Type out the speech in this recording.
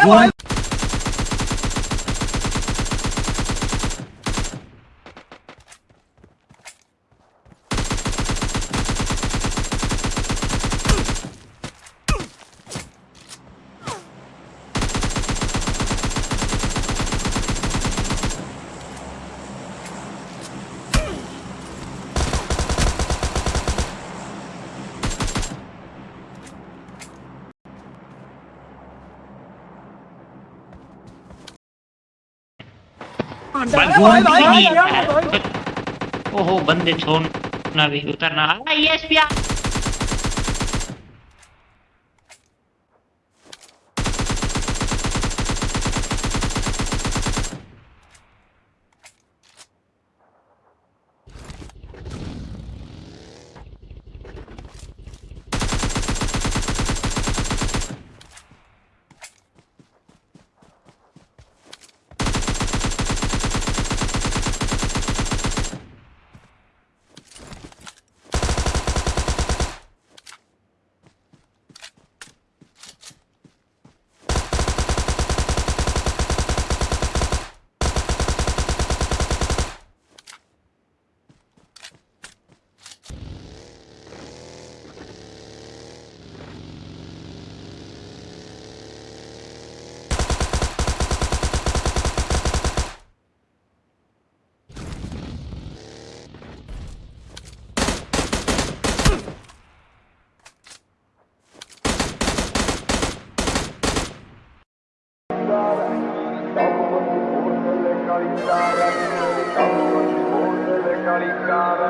One. भगवान भाई भाई ओहो बंदे छोड़ना भी उतरना। यस